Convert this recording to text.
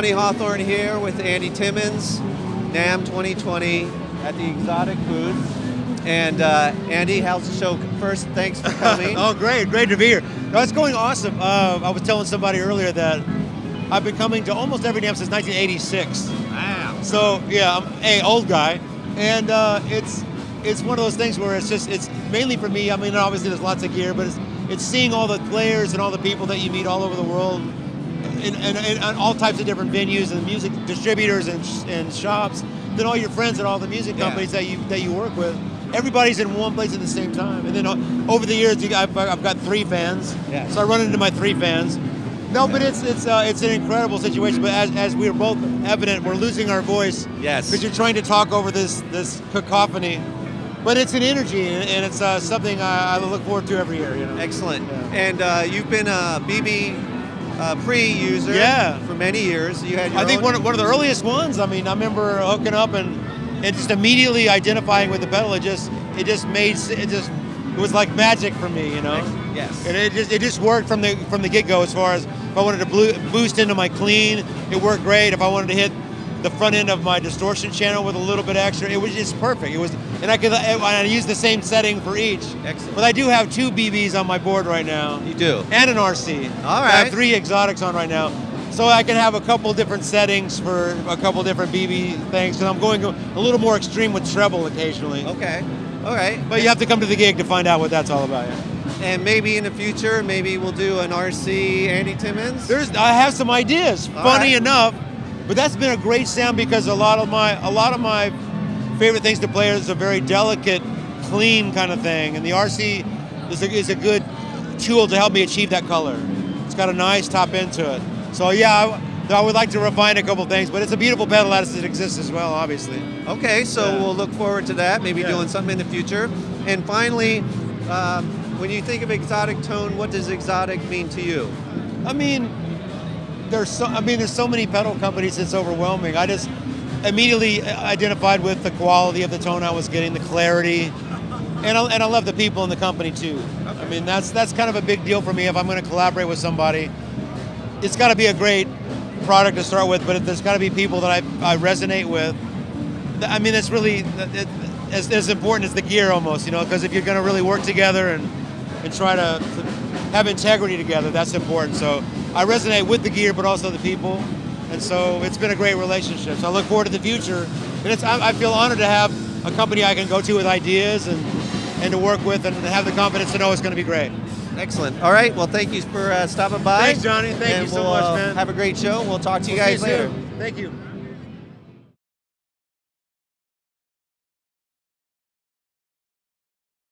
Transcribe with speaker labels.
Speaker 1: Johnny Hawthorne here with Andy Timmons, NAMM 2020 at the Xotic booth. And uh, Andy, how's the show? First, thanks for coming.
Speaker 2: oh, great, great to be here. No, it's going awesome. Uh, I was telling somebody earlier that I've been coming to almost every NAMM since 1986.
Speaker 1: Wow.
Speaker 2: So yeah, I'm a old guy, and uh, it's it's one of those things where it's just it's mainly for me. I mean, obviously there's lots of gear, but it's it's seeing all the players and all the people that you meet all over the world, in, in, in, all types of different venues and music distributors and, and shops. Then all your friends at all the music companies yeah. that you that you work with. Everybody's in one place at the same time. And then uh, over the years, I've, I've got three fans. Yeah. So I run into my three fans. No, but it's it's uh, it's an incredible situation. But as, as we are both evident, we're losing our voice.
Speaker 1: Yes.
Speaker 2: Because you're trying to talk over this this cacophony. But it's an energy, and it's uh, something I, I, look forward to every year. You know.
Speaker 1: Excellent. Yeah. And uh, you've been a BB uh, pre user.
Speaker 2: Yeah.
Speaker 1: For many years. You had.
Speaker 2: I think
Speaker 1: one
Speaker 2: of, one of the earliest ones. I mean, I remember hooking up and and just immediately identifying with the pedal. It just it just made it just it was like magic for me, you know.
Speaker 1: Yes.
Speaker 2: And it just it just worked from the from the get go as far as if I wanted to boost into my clean, it worked great. If I wanted to hit the front end of my distortion channel with a little bit extra. It was just perfect. It was, and I could I use the same setting for each.
Speaker 1: Excellent.
Speaker 2: But I do have two BBs on my board right now.
Speaker 1: You do.
Speaker 2: And an RC.
Speaker 1: All right.
Speaker 2: I have three Xotics on right now. So I can have a couple different settings for a couple different BB things, and I'm going a little more extreme with treble occasionally.
Speaker 1: Okay. All right.
Speaker 2: But you have to come to the gig to find out what that's all about. Yeah.
Speaker 1: And maybe in the future, maybe we'll do an RC Andy Timmons.
Speaker 2: There's, I have some ideas. All Funny right. enough, but that's been a great sound because a lot of my a lot of my favorite things to play is a very delicate, clean kind of thing, and the RC is a, is a good tool to help me achieve that color. It's got a nice top end to it. So yeah, I, I would like to refine a couple things, but it's a beautiful pedal as it exists as well, obviously.
Speaker 1: Okay, so yeah. we'll look forward to that. Maybe yeah. doing something in the future. And finally, um, when you think of Xotic tone, what does Xotic mean to you?
Speaker 2: I mean, there's so I mean there's so many pedal companies it's overwhelming. I just immediately identified with the quality of the tone I was getting, the clarity, and I, and I love the people in the company too. Okay. I mean that's that's kind of a big deal for me if I'm going to collaborate with somebody. It's got to be a great product to start with, but there's got to be people that I, I resonate with. I mean, it's really it, as, as important as the gear almost, you know, because if you're going to really work together and and try to, to have integrity together, that's important. So I resonate with the gear, but also the people. And so it's been a great relationship. So I look forward to the future. And it's, I, I feel honored to have a company I can go to with ideas and, and to work with and have the confidence to know it's going to be great.
Speaker 1: Excellent. All right. Well, thank you for uh, stopping by.
Speaker 2: Thanks, Johnny. Thank
Speaker 1: and
Speaker 2: you so
Speaker 1: we'll,
Speaker 2: much,
Speaker 1: uh,
Speaker 2: man.
Speaker 1: Have a great show. We'll talk to you
Speaker 2: we'll
Speaker 1: guys later.
Speaker 2: Thank you.